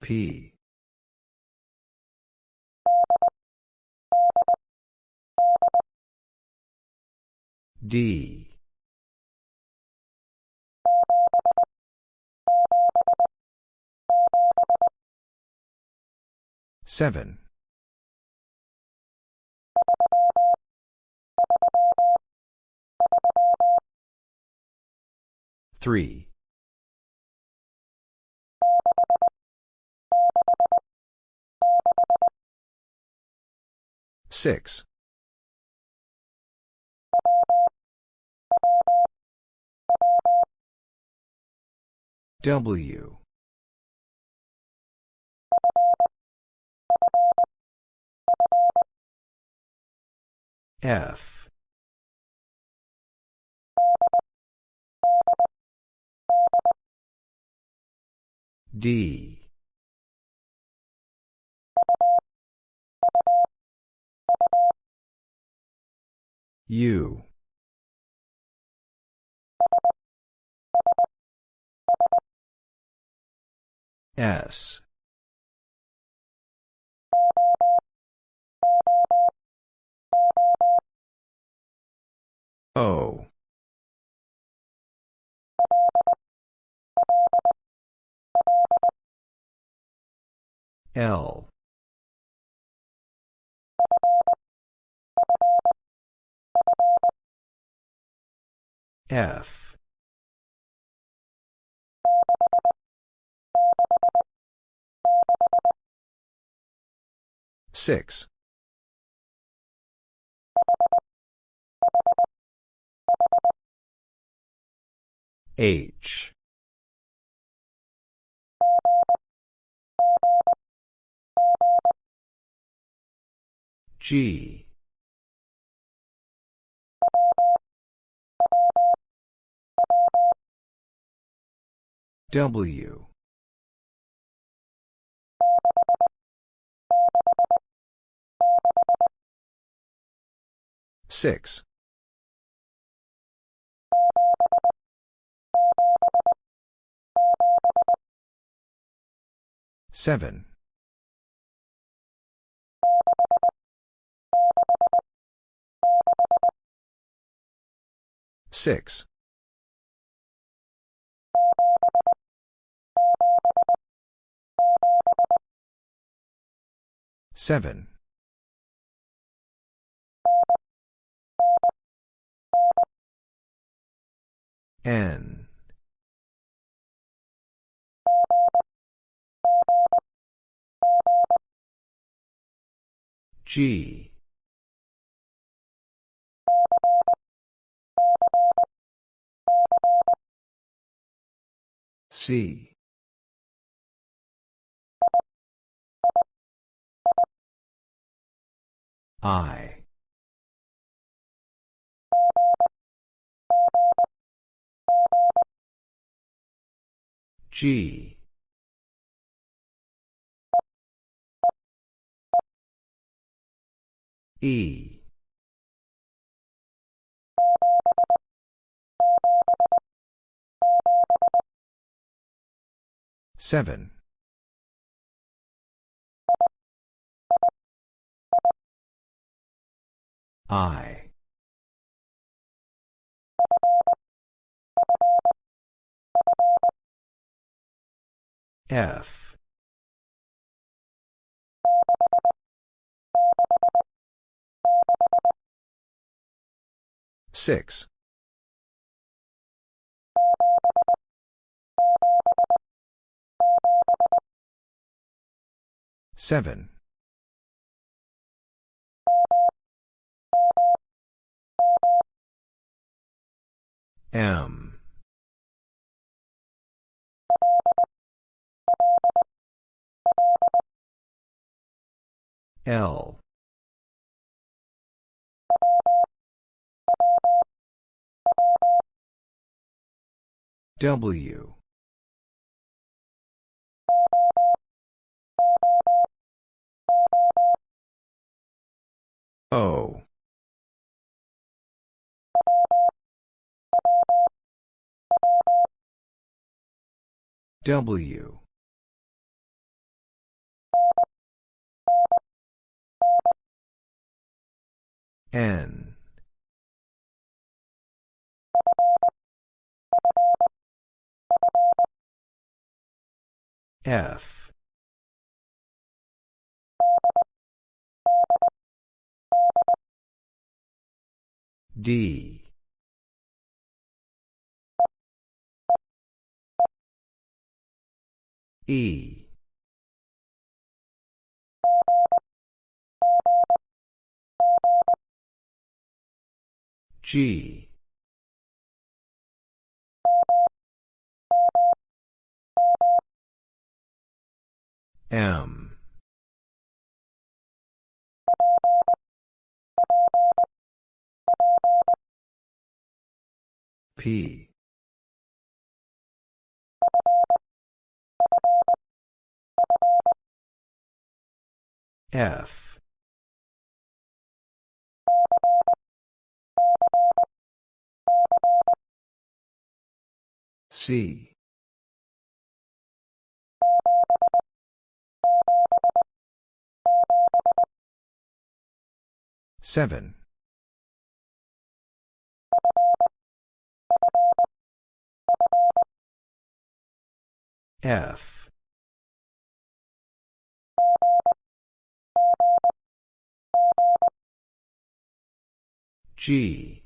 P. D. Seven. Three. Six. W. F. D. U. S. O. L. F. Six. H. G. W. Six. Seven. Six. Seven. N. G. C. I. G. E. Seven. I. F. Six. Seven. M. L. W. O. W. N. F. D. E. G. M. P. F. C. Seven. F. G.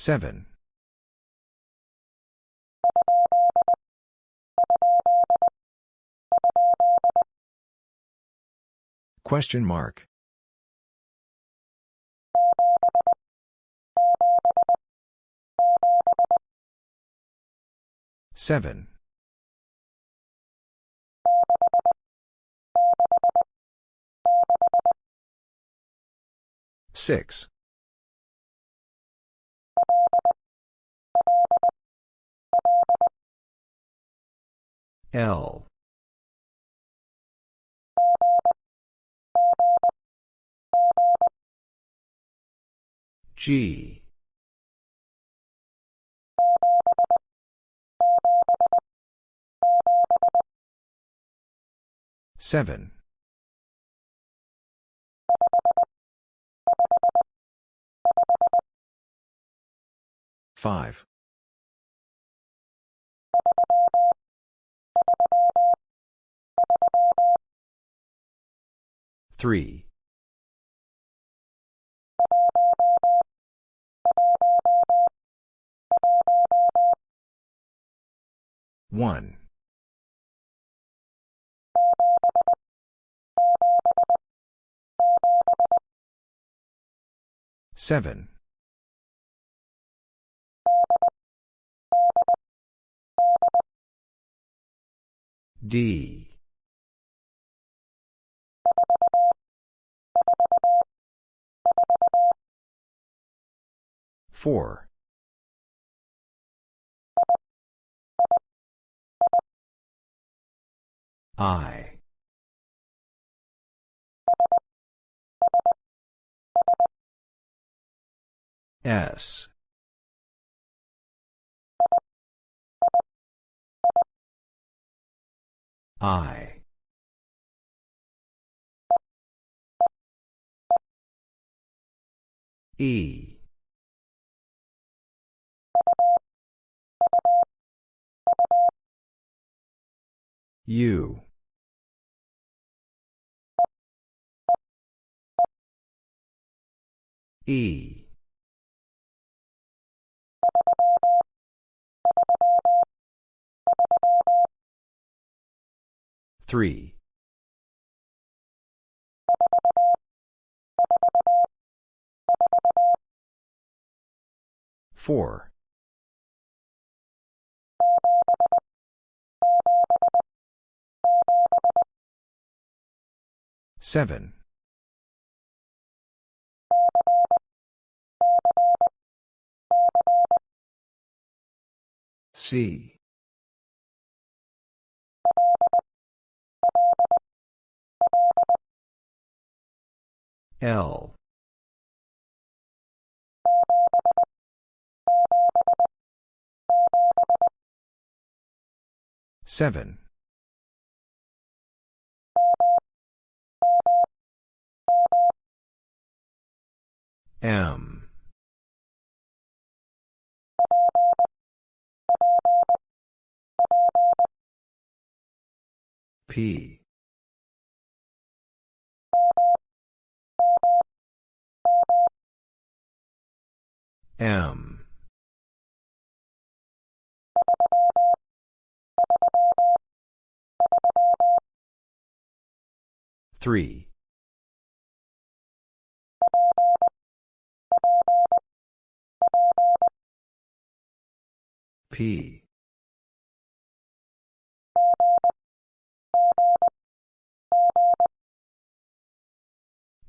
Seven. Question mark. Seven. Six. L. G. Seven. Five. Three. One. Seven. D. Four. I. S. I. E. U. E. Three. Four. Seven. C. L Seven. M. P. M. Three. P.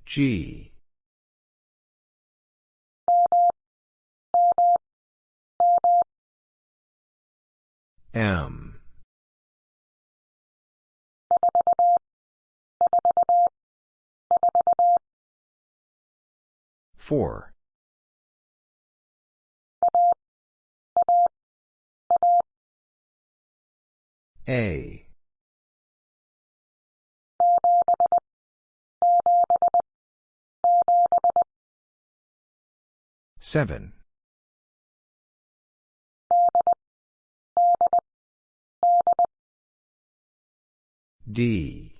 G. M. Four. A. Seven. D.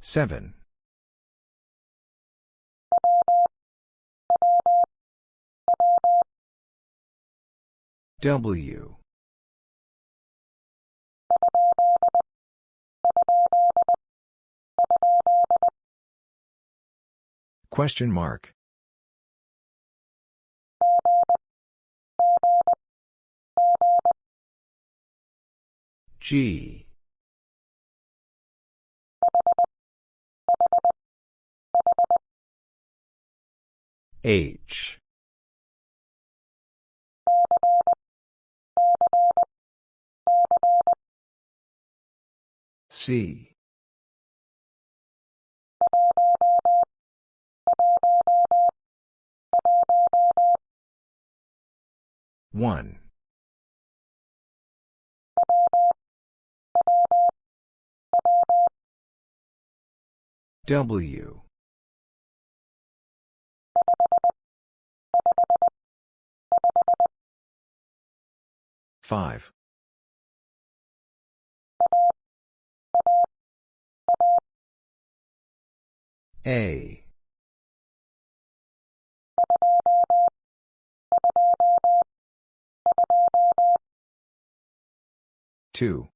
Seven. W. Question mark. G. H. C. One. W. Five. A. Two.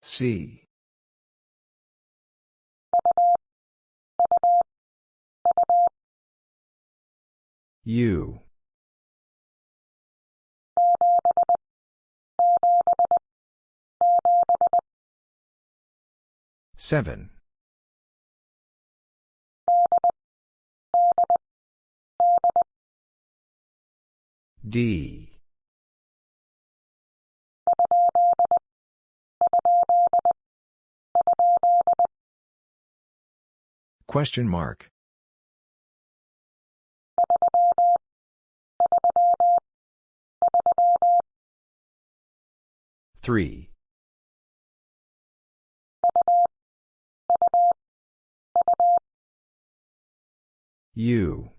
C. U. Seven. D. Question mark. Three. U.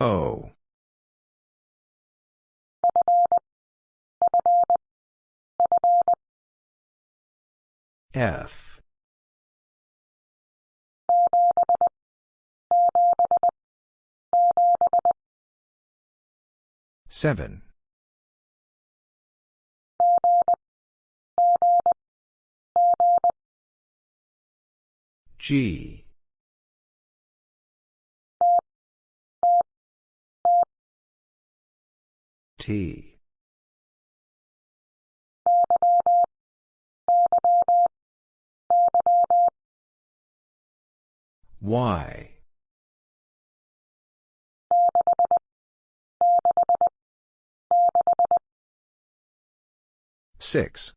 O. F. Seven. G. T. Y. Six.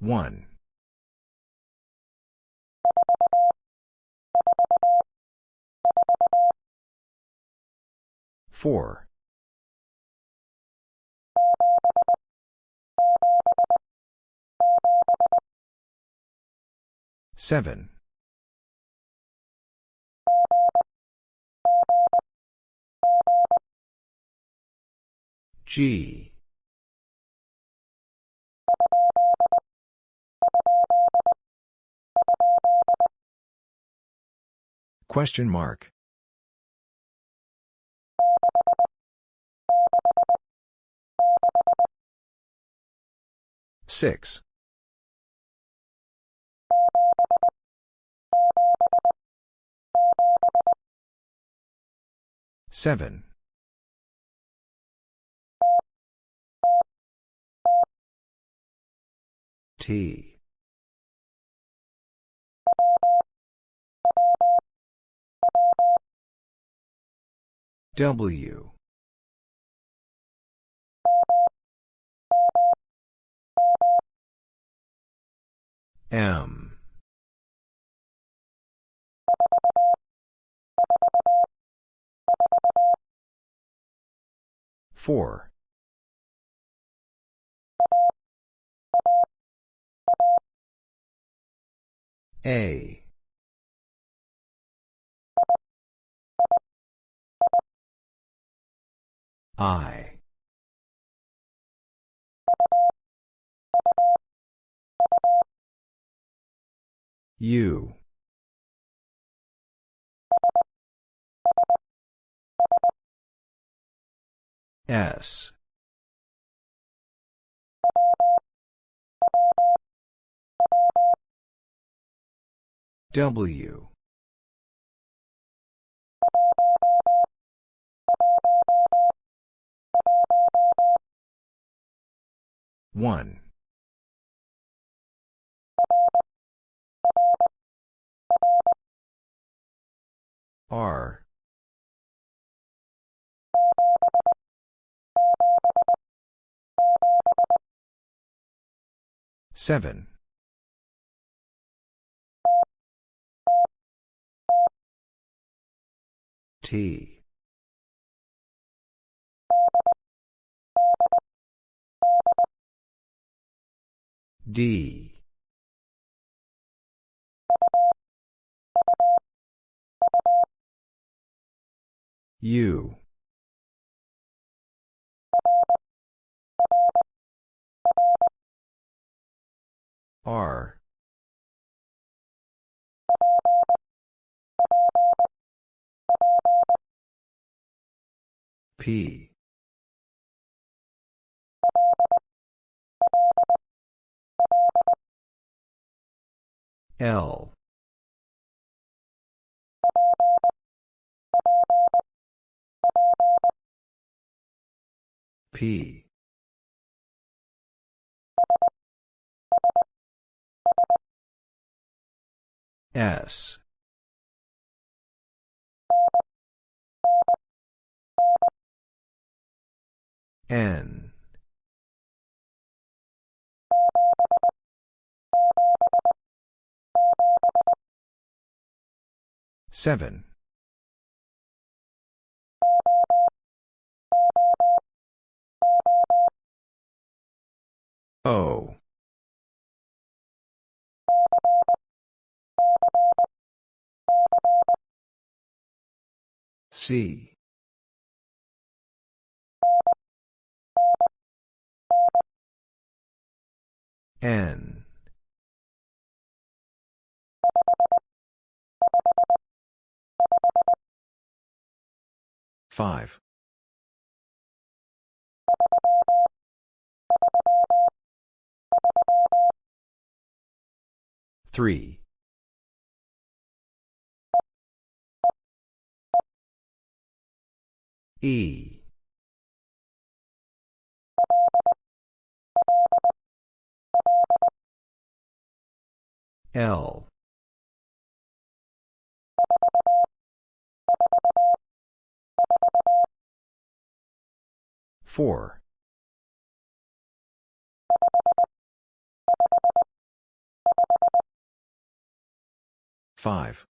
One. Four. Seven. G. Question mark. Six. Seven. T. W. M. Four. A. I. U. S. W. One. R. Seven. T. D. U. R. P. L. P. S. N. Seven. O. C. N. Five. Three. E. L. 4. 5.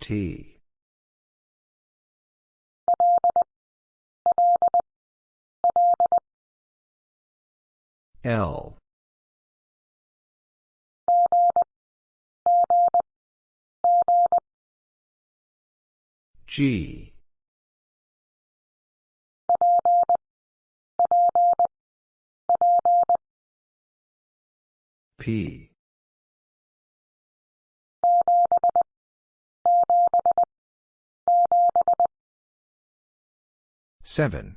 T. L. G. P. Seven.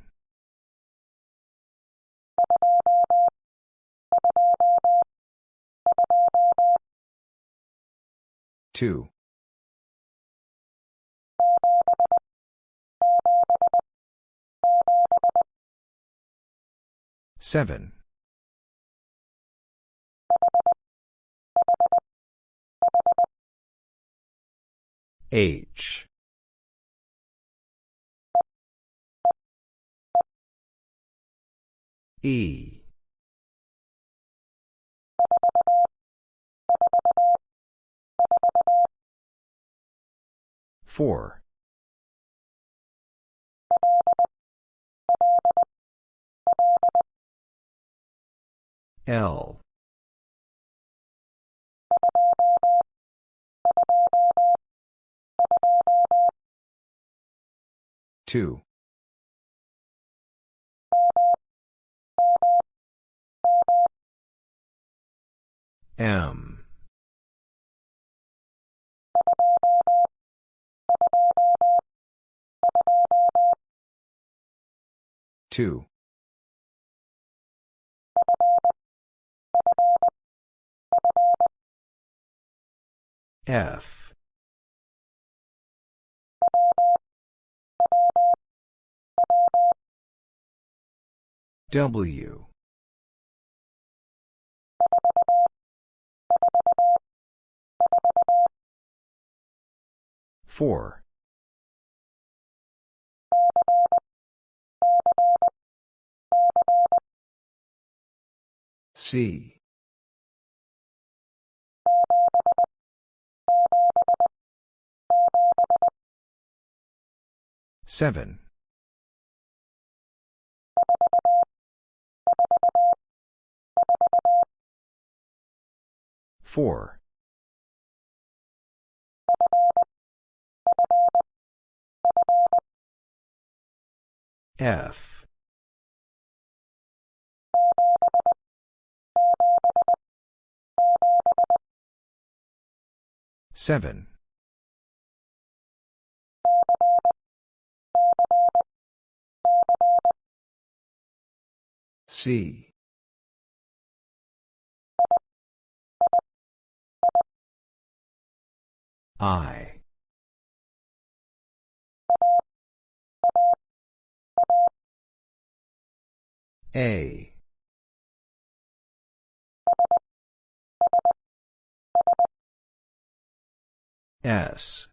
Two. Seven. H. E. Four. L. Two. M. Two. F. W. Four. C. Seven. Four. F. Seven. C. I. A. S.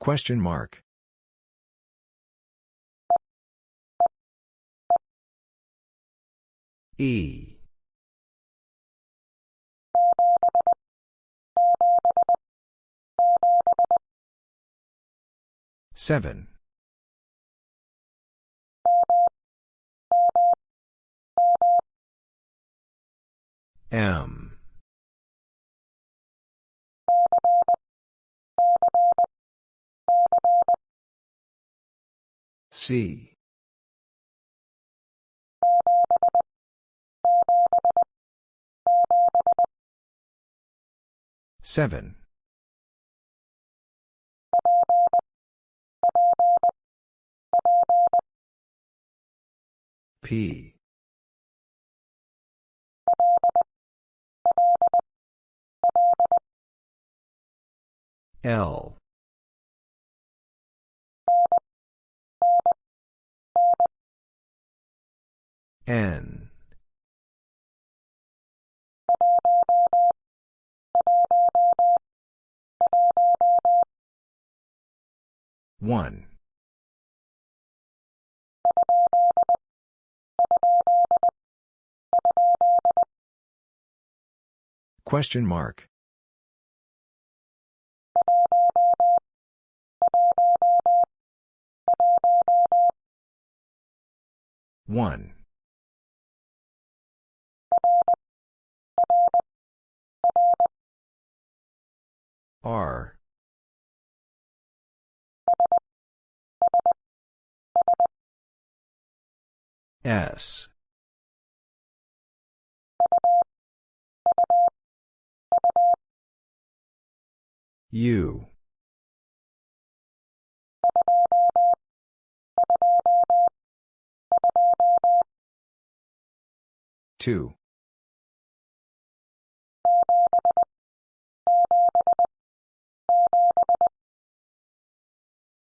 Question mark. E. Seven. M. C. Seven. P. L. N. One. Question mark. One. R. S. U. Two.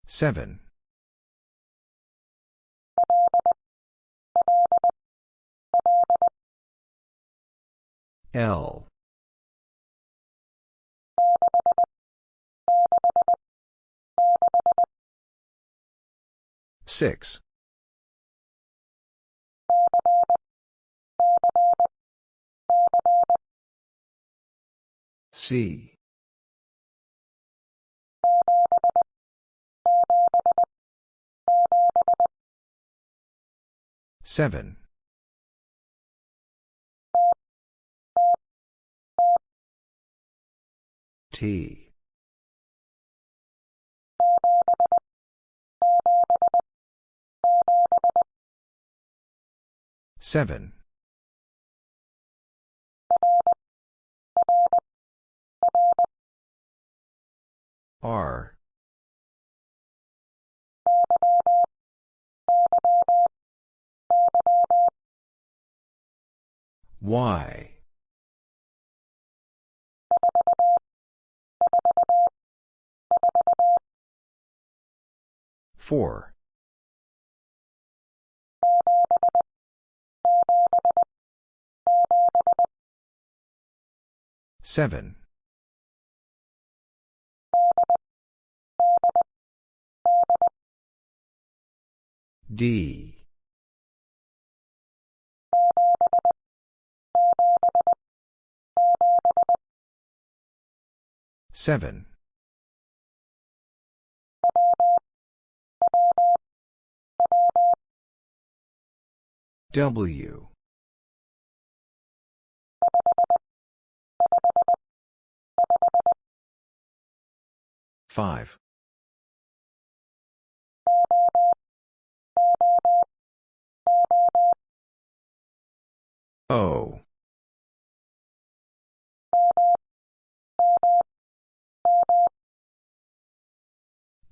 Seven. L. Six. C. Seven. T. Seven. R. Y. Four. Seven. D. Seven. W. Five. O.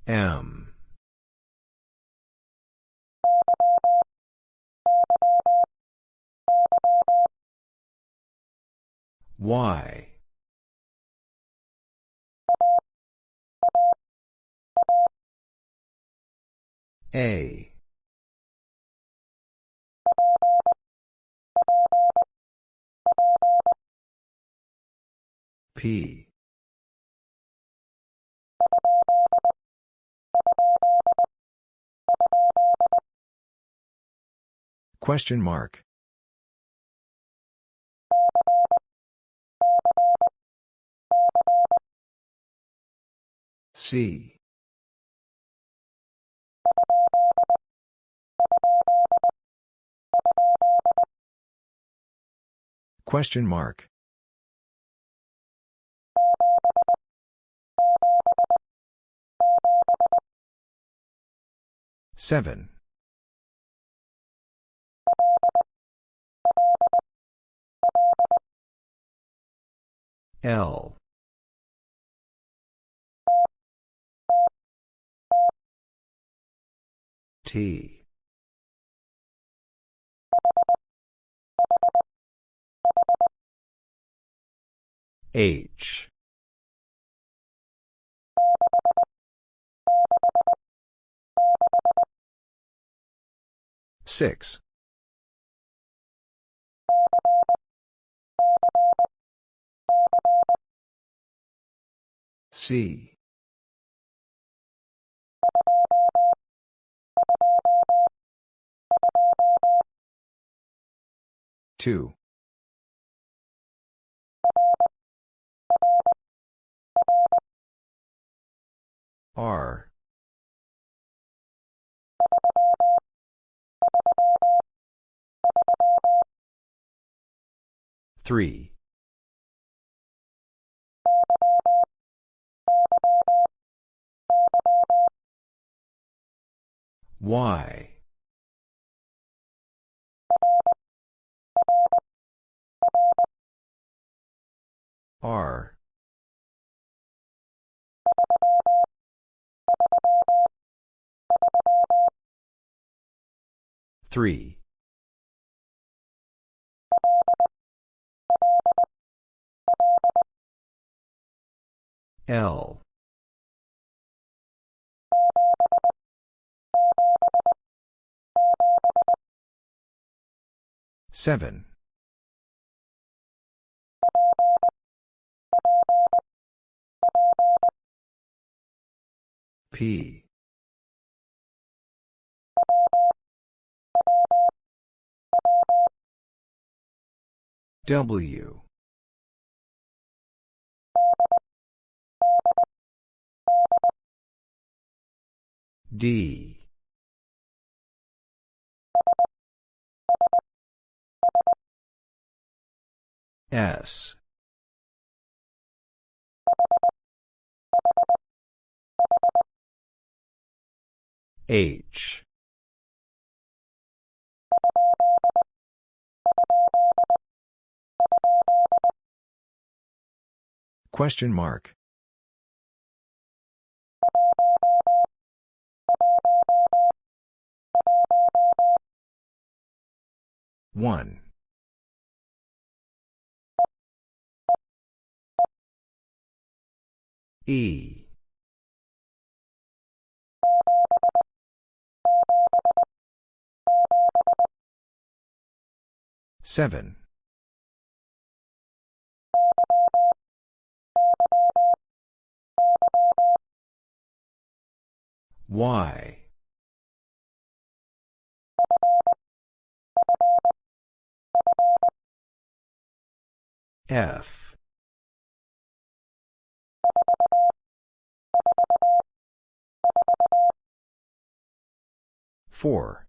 M. Y. A. P. Question mark. C. Question mark. Seven. L. T. H. Six. C. Two. R. Three. Y. R. Three. L. Seven. P. W. D. S. H. Question mark. One. E. Seven. Y. F. Four.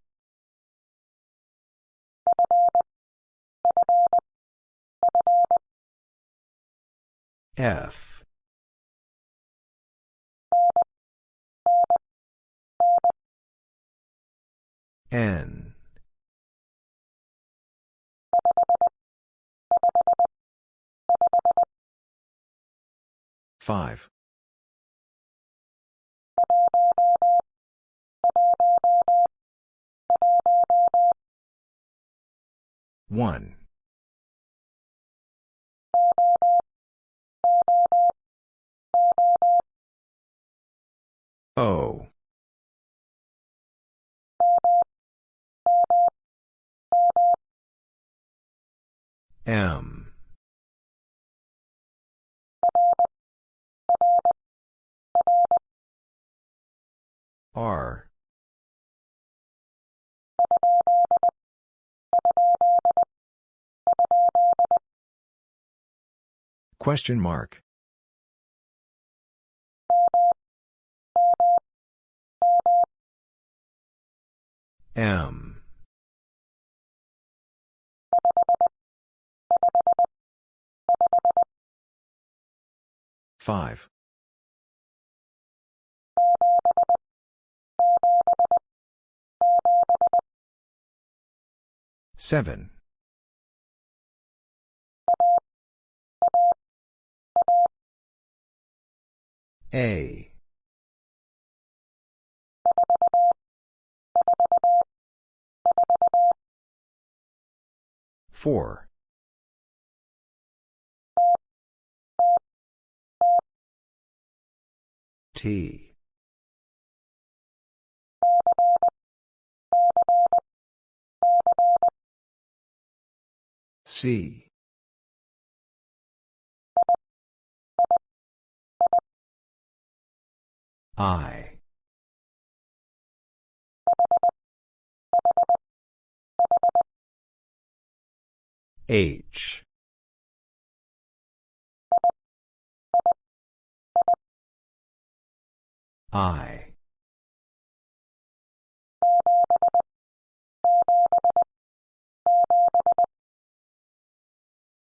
F. N. Five. One. O. M. R. Question mark. M. Five. Seven. A. Four. T. C. I. H. I.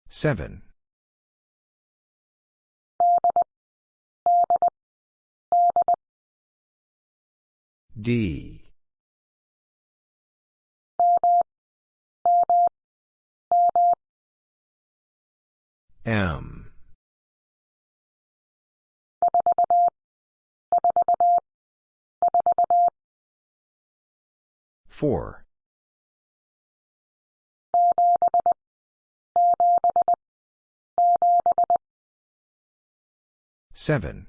Seven. D. M. Four. Seven.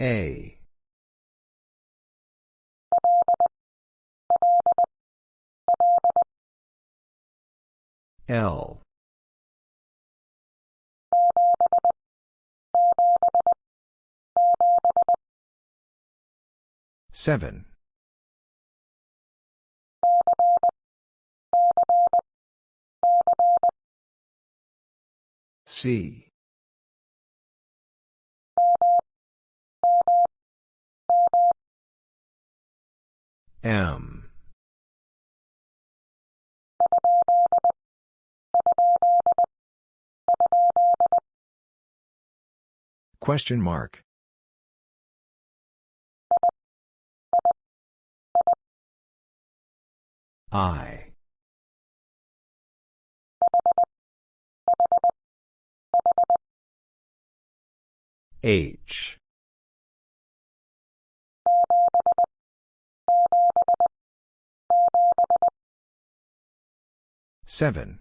A. L. Seven. C. M. Question mark. I. H. Seven.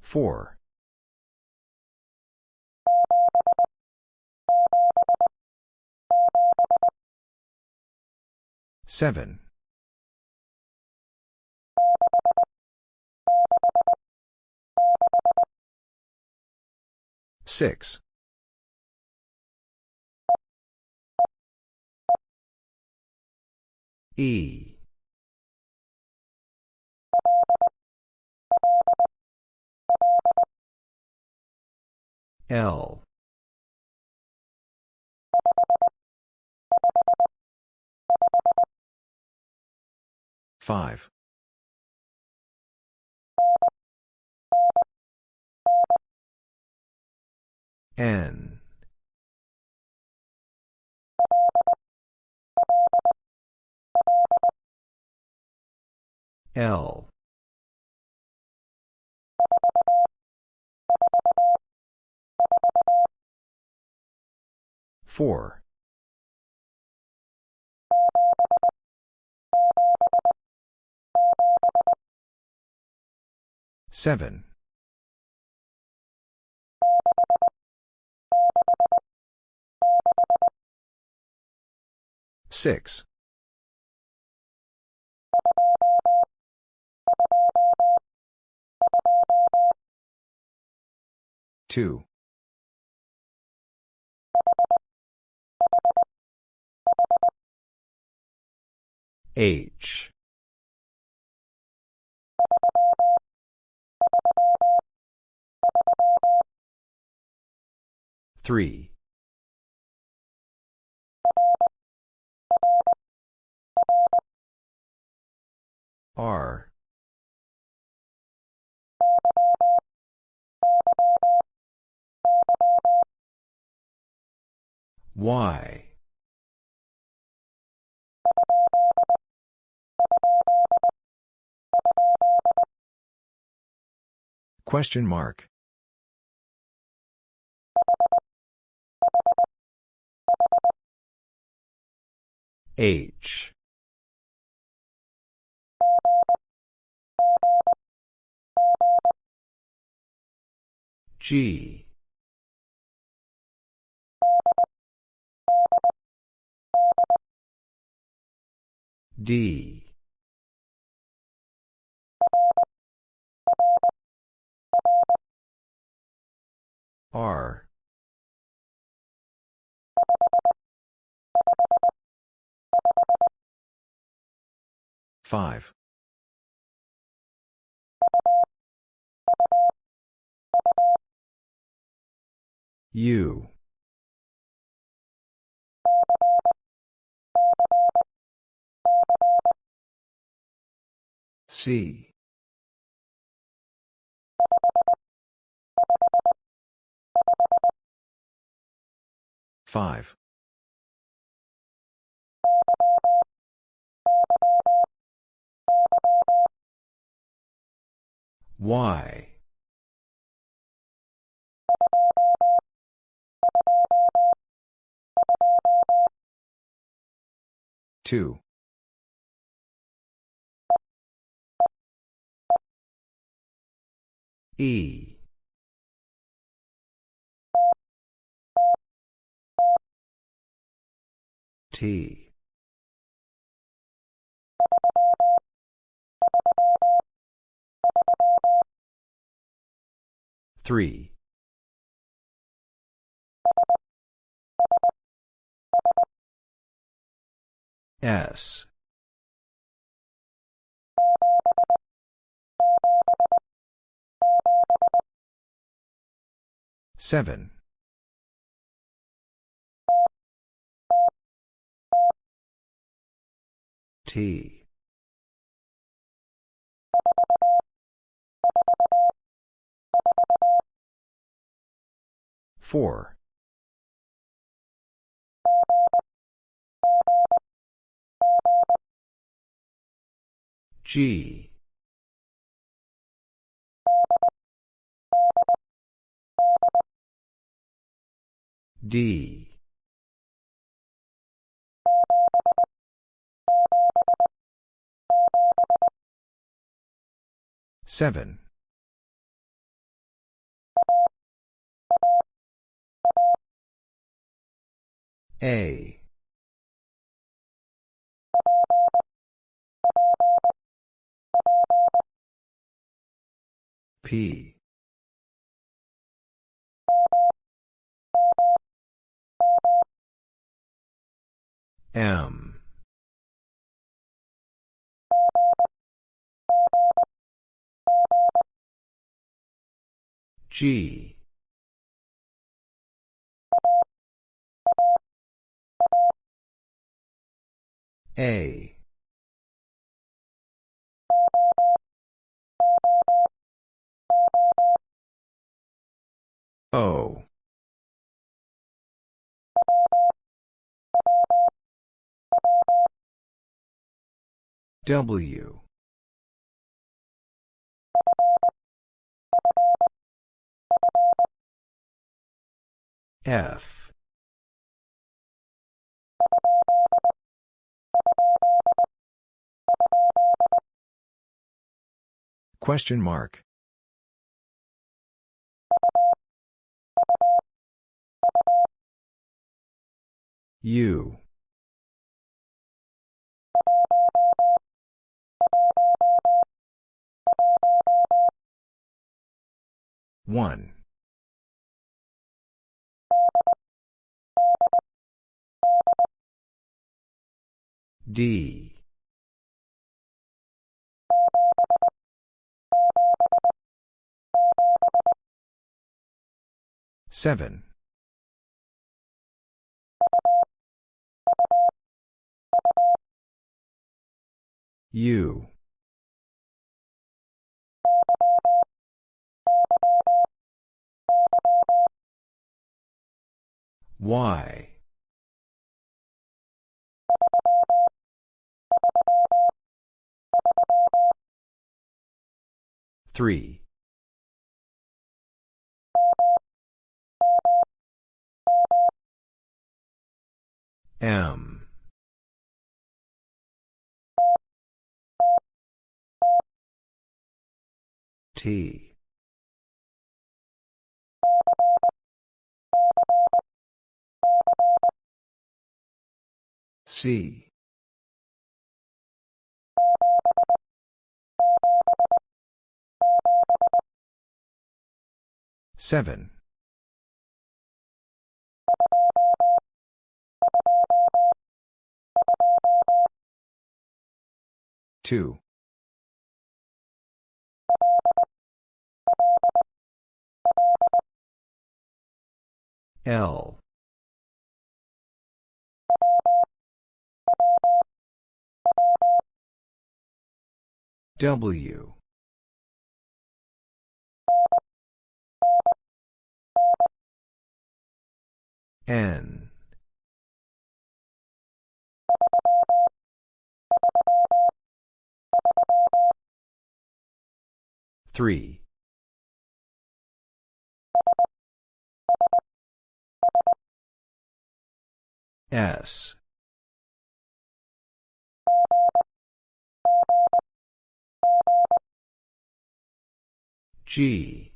Four. Seven. Six. E. L. Five. N. L. Four. Seven. Six. Two. H. Three. R. Y. Question mark. H. G. D. R. Five. U. C. Five. Y. Two. E. T. Three. S. Seven. T. Four. G. D. Seven. A. P. M. G. A. O. W. F. Question mark. U. One. D. Seven. U. Y. Three. M. T. C. Seven. Two. L. W. N. Three. S. G.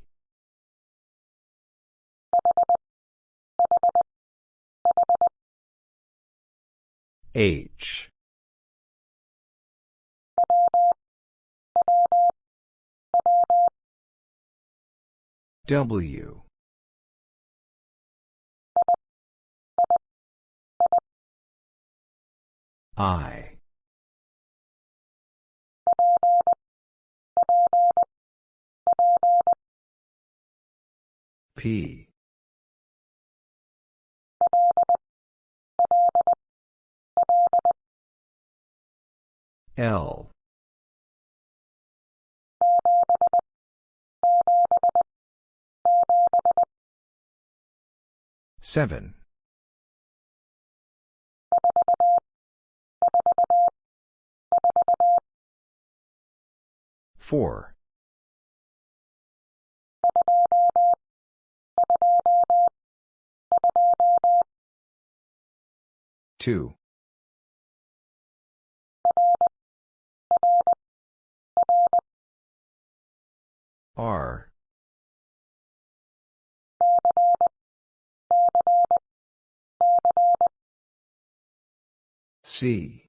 H. W. I. P. L. Seven. Four. Two. R. C.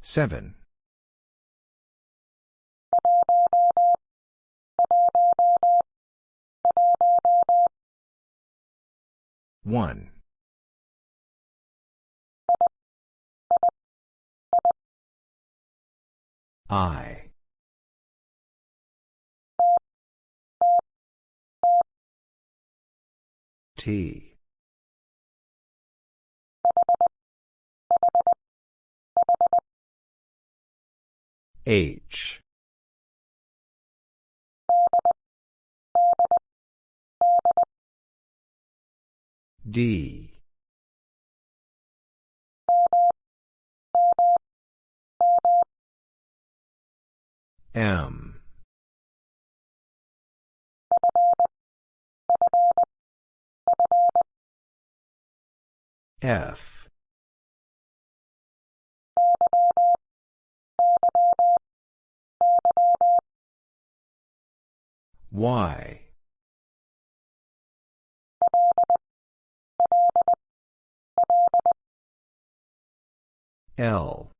Seven. One. I. T. H. D. M. F. Y. L.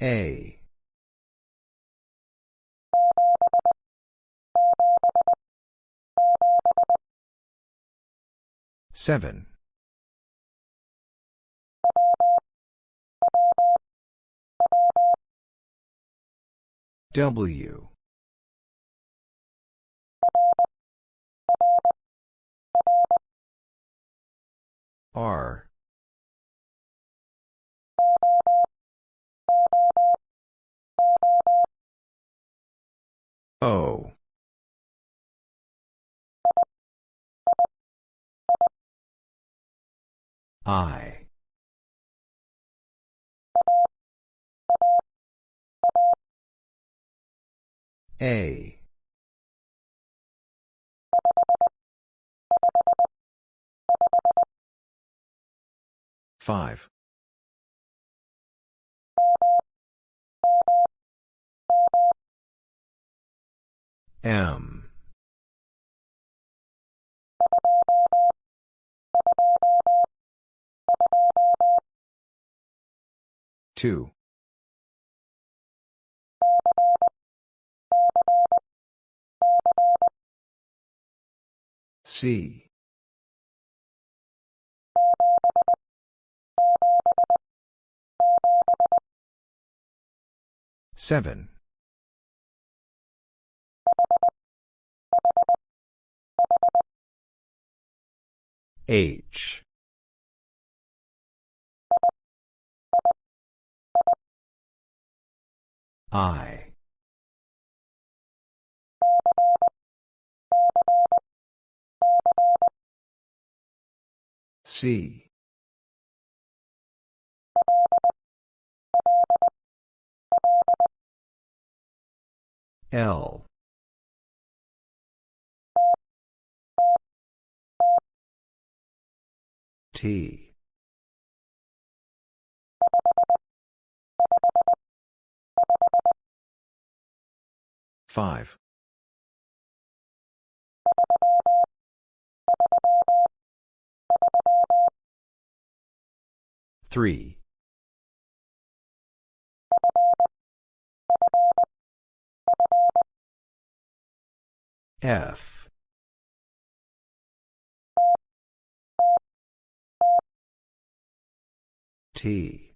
A. Seven. W. R. O. I. A. Five. M. Two. C. Seven. H. I. C. L. Five. Three. F. T.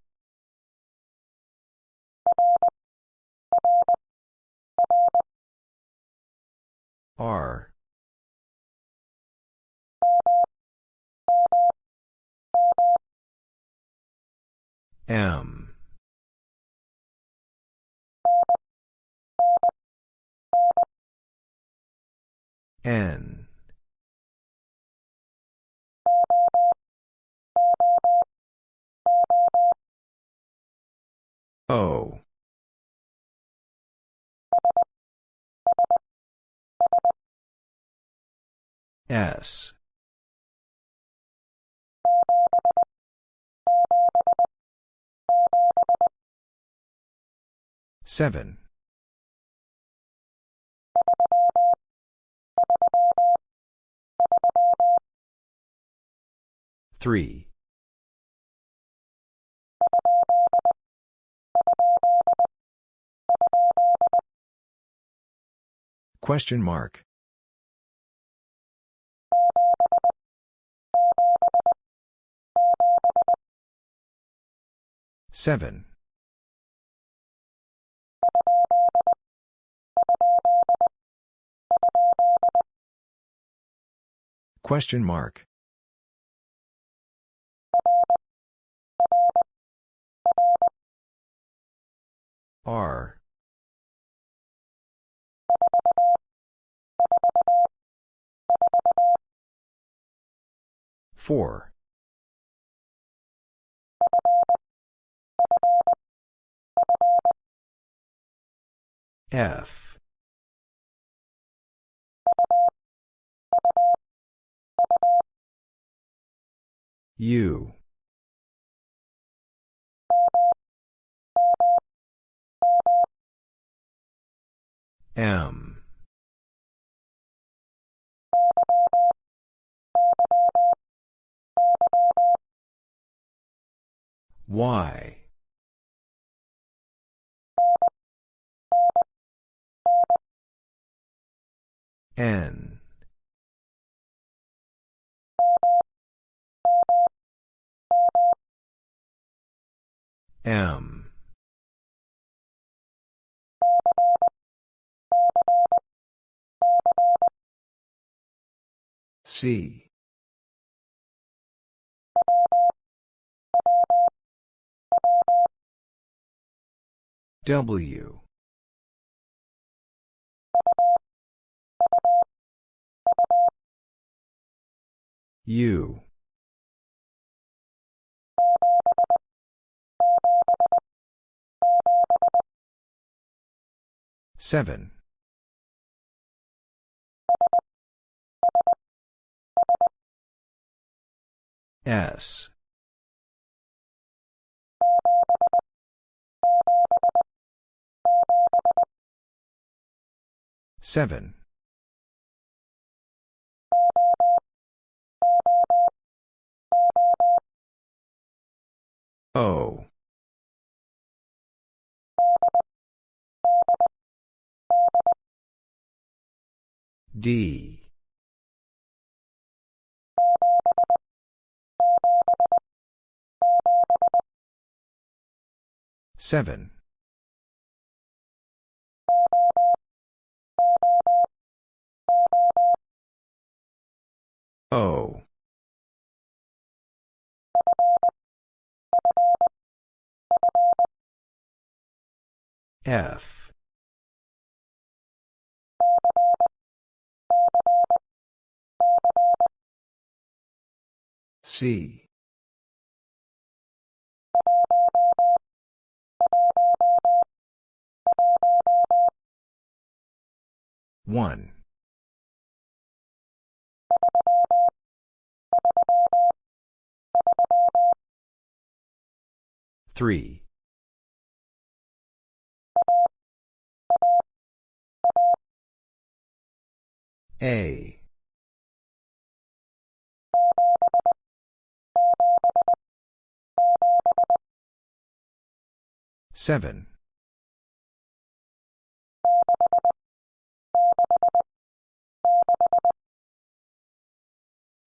R. M. N. O. S. Seven. Three. Question mark. Seven. Question mark. R. Four. F. U. M. Y. N. M. C. W. U. Seven. S Seven. O. D. Seven. O. F. C. One. Three. A. Seven.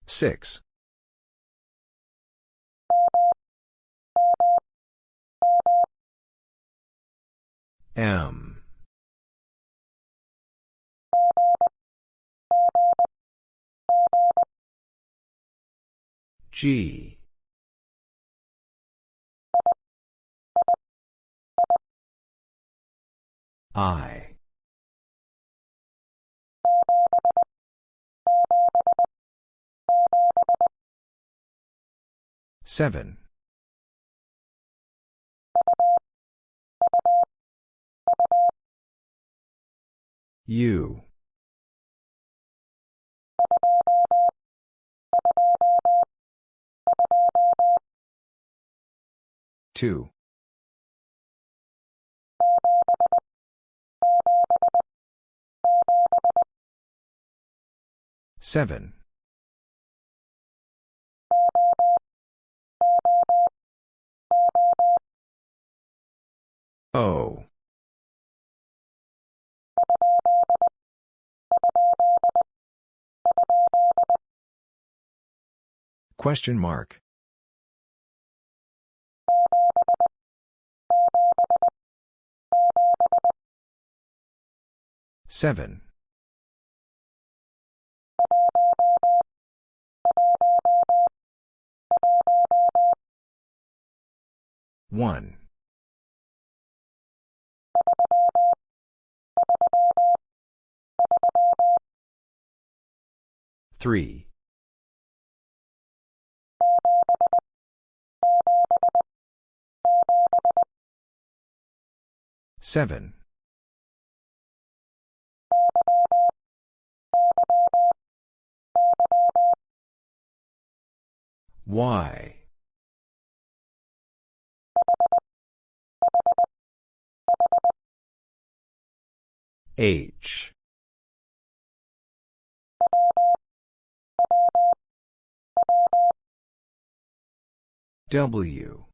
Six. M. G. I. Seven. U. Two. Seven. O. Question mark. Seven. One. Three. Seven. Y. H. W.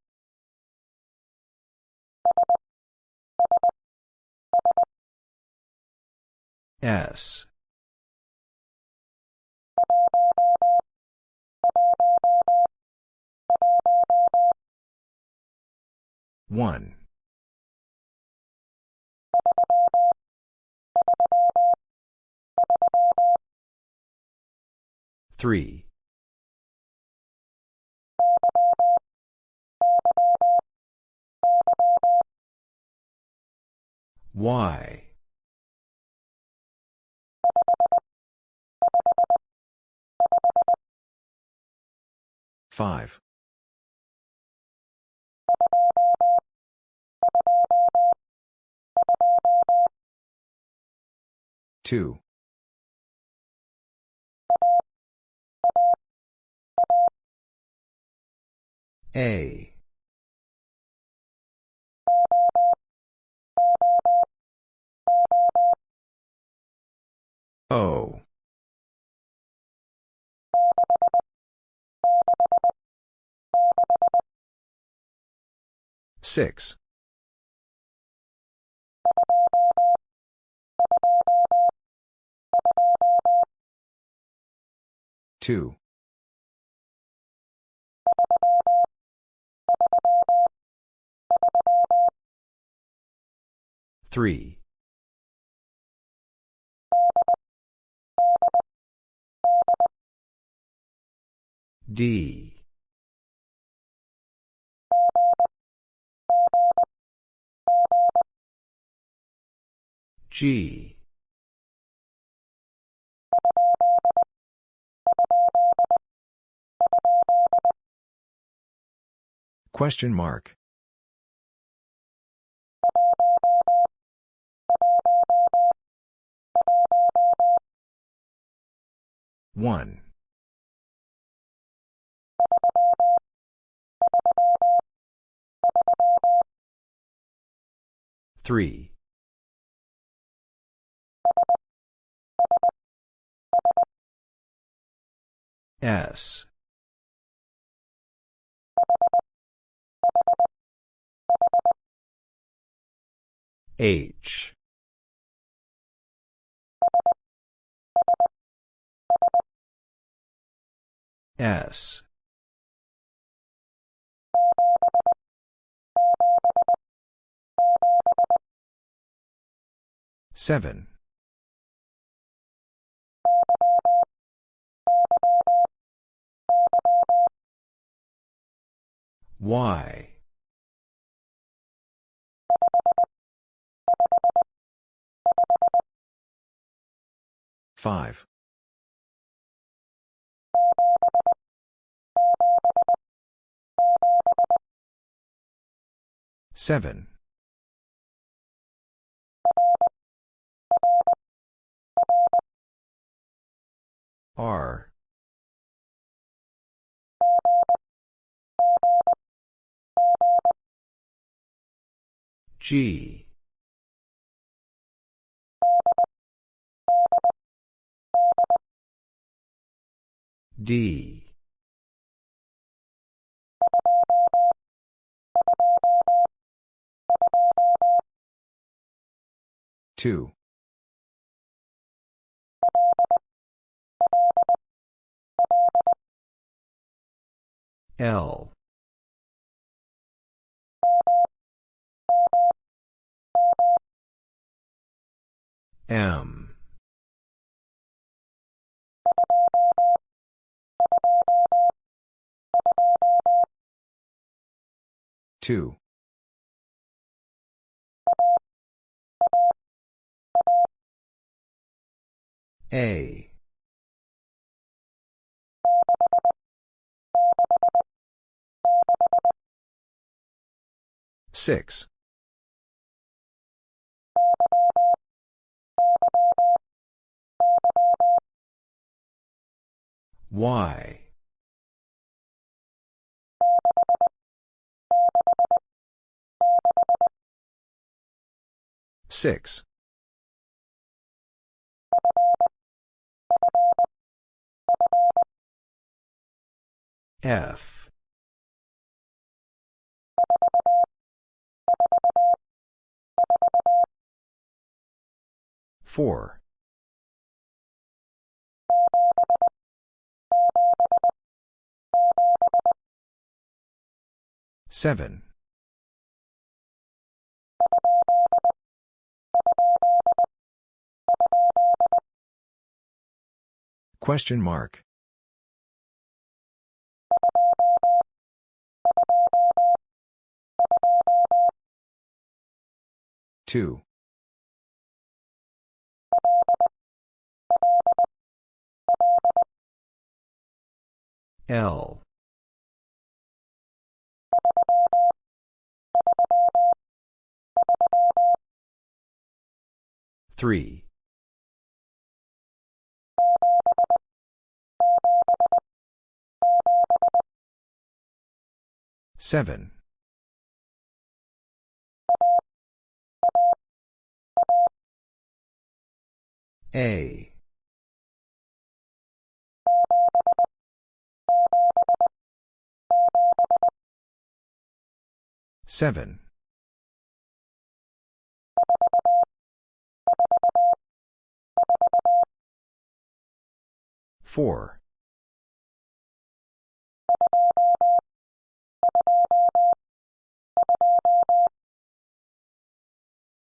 S. One. Three. Y. Five. Two. A. O. Six. Two. Three. D. G. Question mark. One. Three. S. H. S. Seven. Y. Five. Seven. R. G. D. Two. L. M. Two. A. Six. Y. Six. F. Four. Seven. Question mark. Two. L. Three. Seven. A. Seven. Four.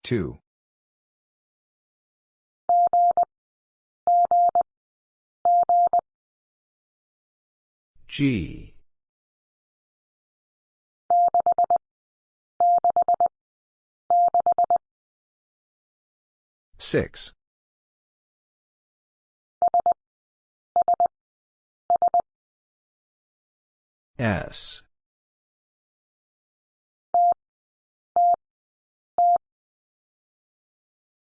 Two. G. Six. S.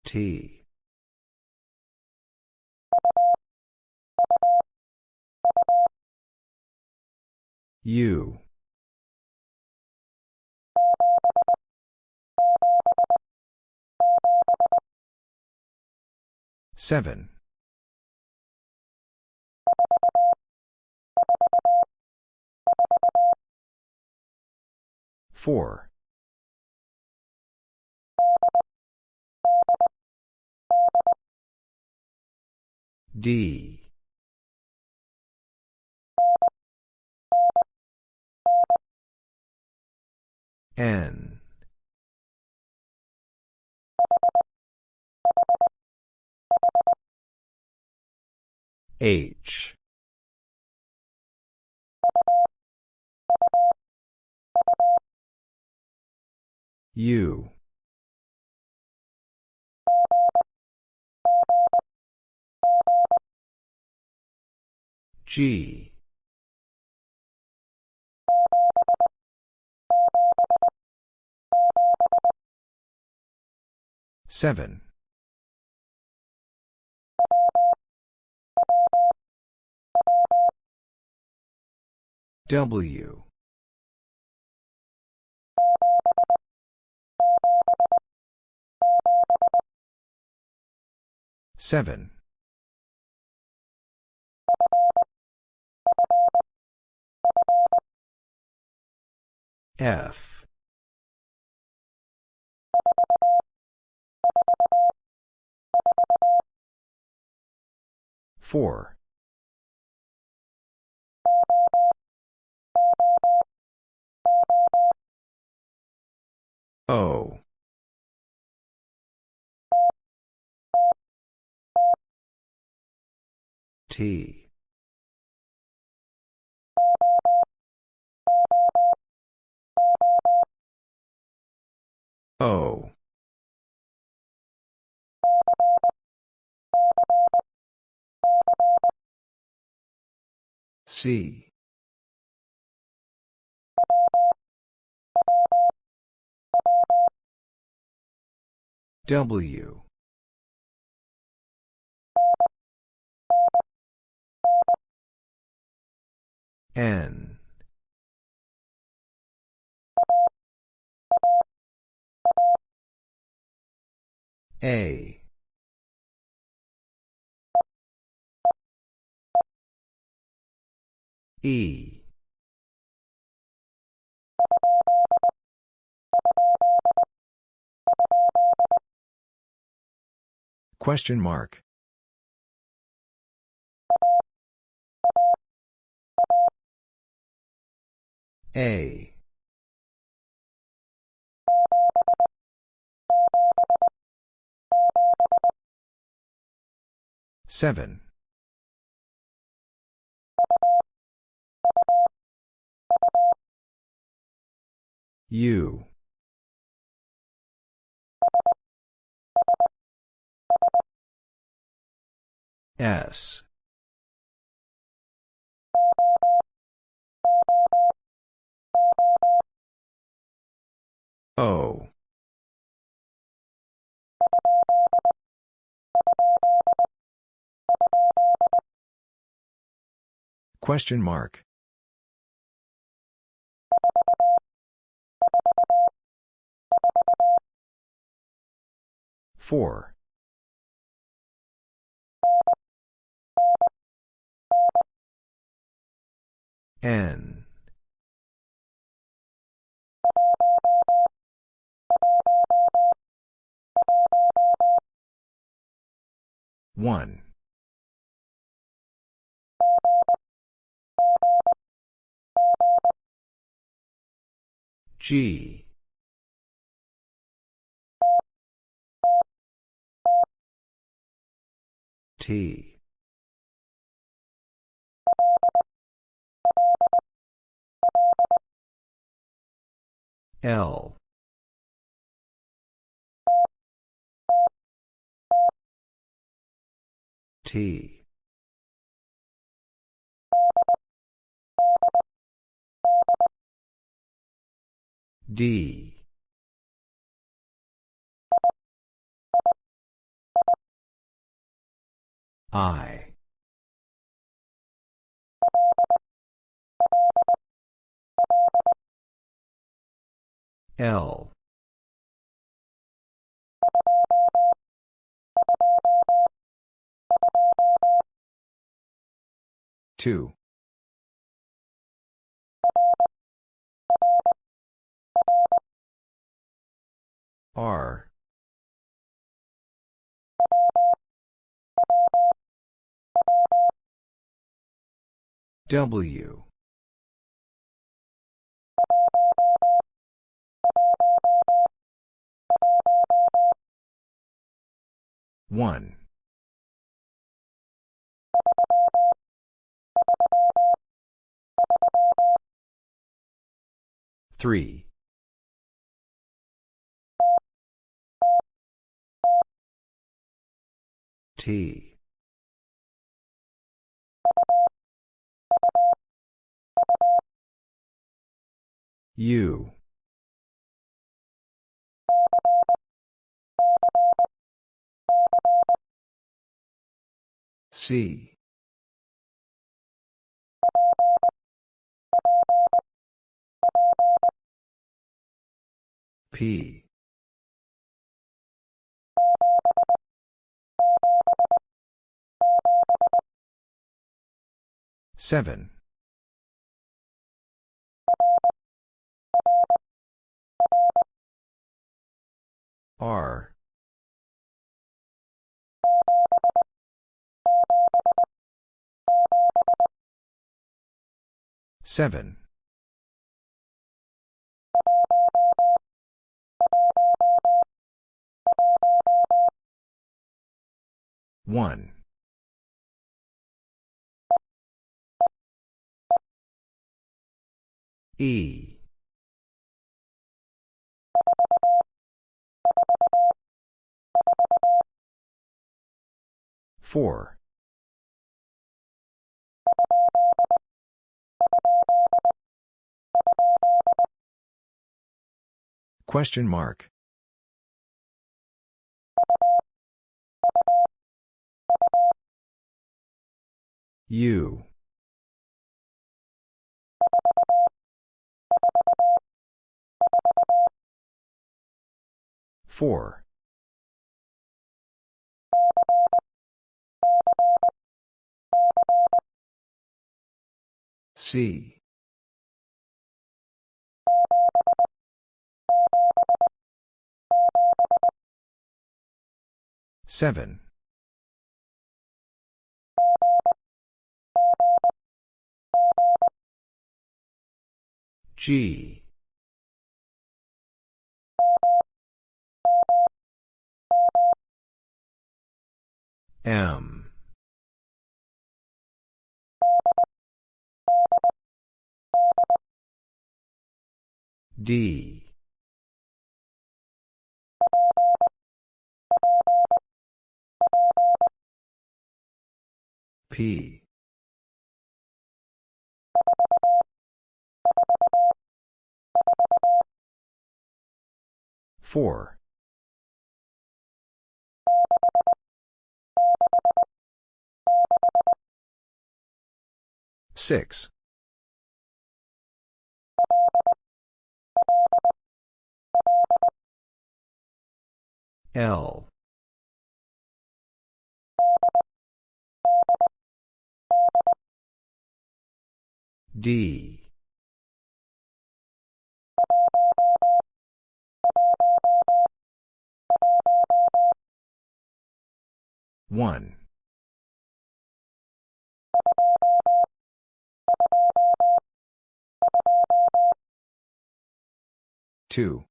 T. U. Seven. Four. D. N. H. U. G. Seven. W. Seven. F. Four. O. T. O. C. W. N. A. E. Question mark. A. Seven. U. S. O. Question mark. Four. N. One. G T. L. T. D. I. L. Two. R. W. One. Three. T. U. C. P. Seven. R. Seven. One. E. Four. Question mark. U. Four. C. Seven. G. M. D. P. Four. Six. L. D. One. Two.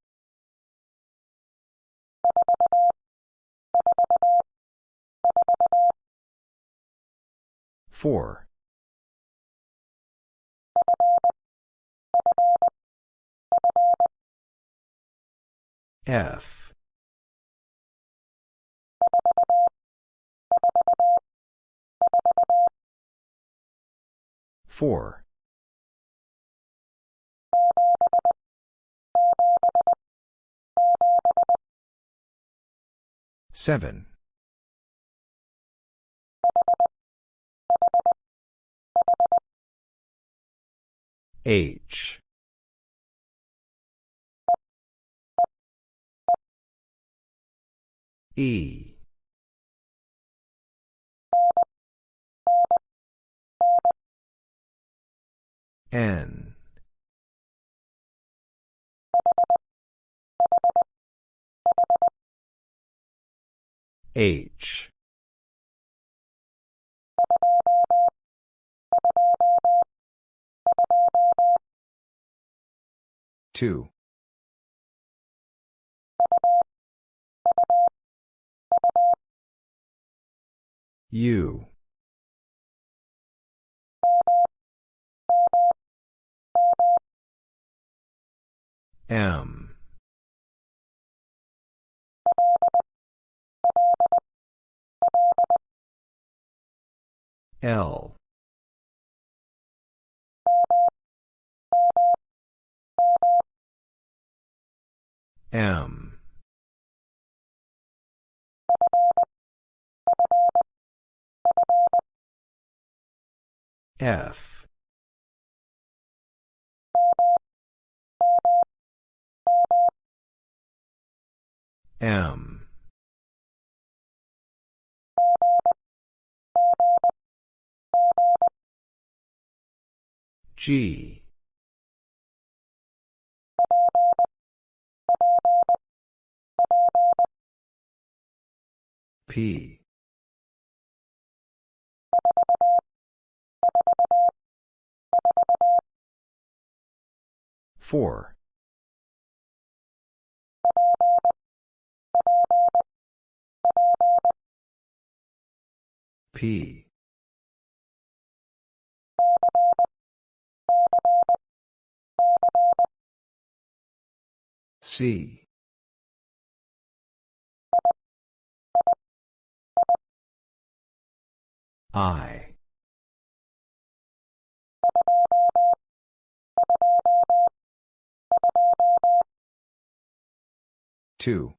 Four. F. Four. Seven. H. E. N. H. Two. U. M. L. M. F. M. G. P. Four. P. C. I. Two.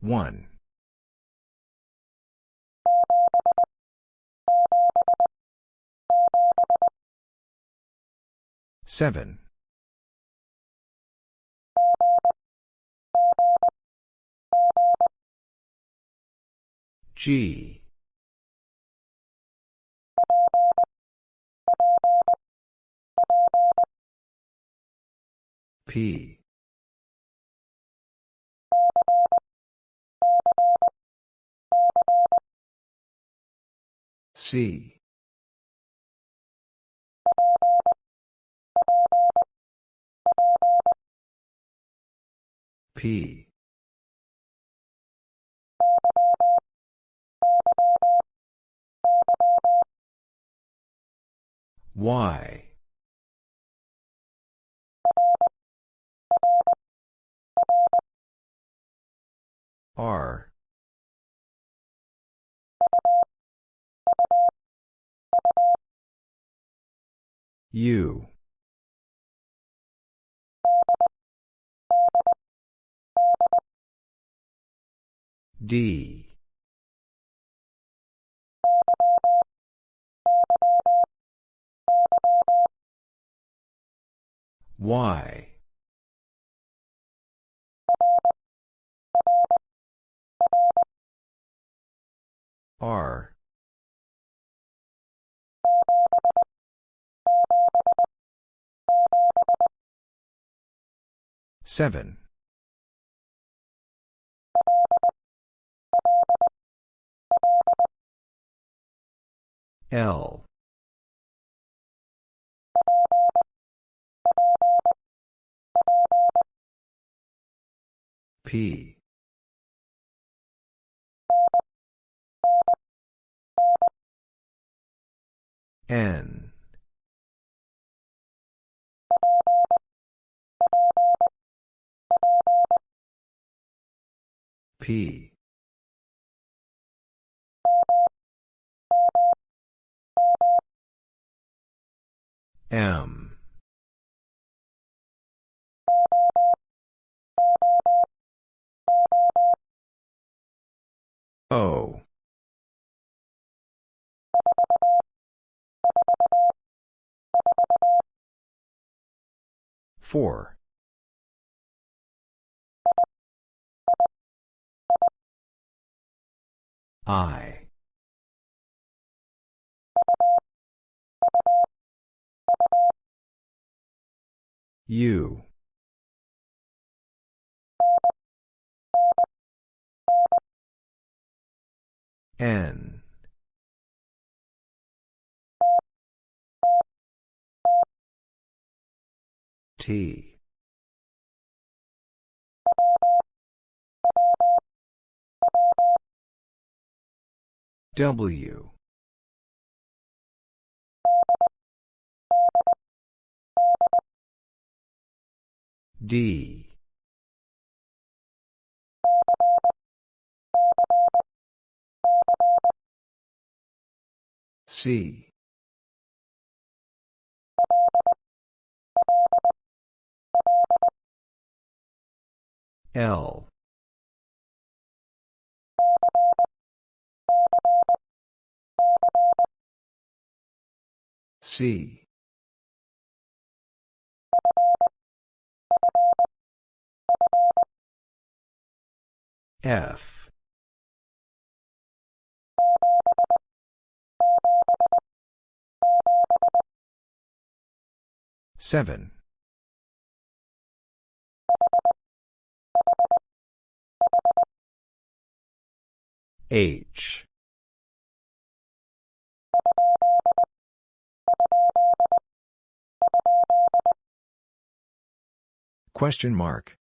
One. Seven. G. P. C. P. Y. R. U. D. Y. R. Seven. L. P. N. P. M O Four. I. U. N. T. W. D. C. L. C. F. Seven. H. Question mark.